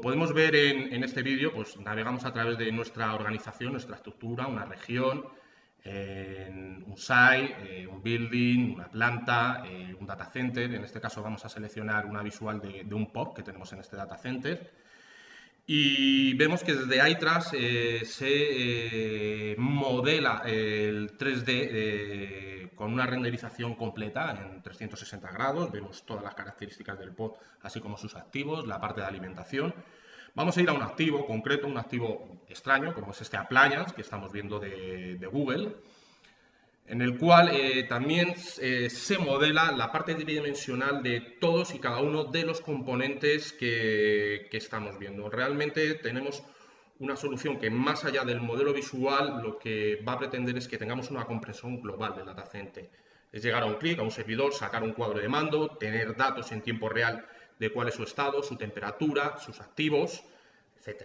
podemos ver en, este vídeo, pues navegamos a través de nuestra organización, nuestra estructura, una región, un site, eh, un building, una planta, eh, un data center. En este caso vamos a seleccionar una visual de, de un POP que tenemos en este data center. Y vemos que desde iTrust eh, se modela el 3D con una renderización completa en 360 grados. Vemos todas las características del pod, así como sus activos, la parte de alimentación. Vamos a ir a un activo concreto, un activo extraño, como es este appliance que estamos viendo de, Google, en el cual eh, también eh, se modela la parte tridimensional de todos y cada uno de los componentes que, estamos viendo. Realmente tenemos una solución que más allá del modelo visual lo que va a pretender es que tengamos una comprensión global del datacenter. Es llegar a un clic, a un servidor, sacar un cuadro de mando, tener datos en tiempo real de cuál es su estado, su temperatura, sus activos, etc.